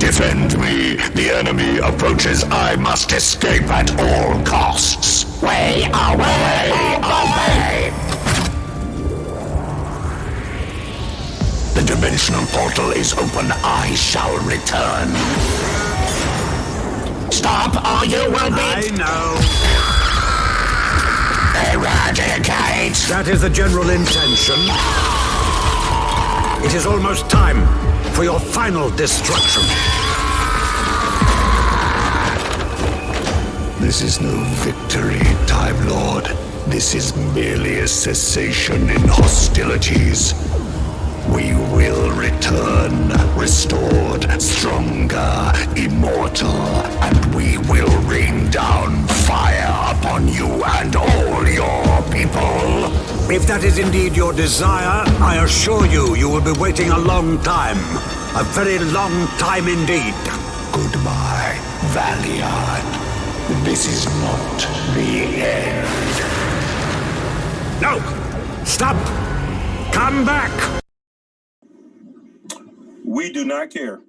Defend me. The enemy approaches. I must escape at all costs. Way away! Away! The dimensional portal is open. I shall return. Stop, or you will be I know. eradicate. That is the general intention. It is almost time for your final destruction. This is no victory, Time Lord. This is merely a cessation in hostilities. We will return, restored, stronger, immortal, and we will rain down fire upon you and all your people. If that is indeed your desire, I assure you, you will be waiting a long time. A very long time indeed. Goodbye, Valiant. This is not the end. No! Stop! Come back! We do not care.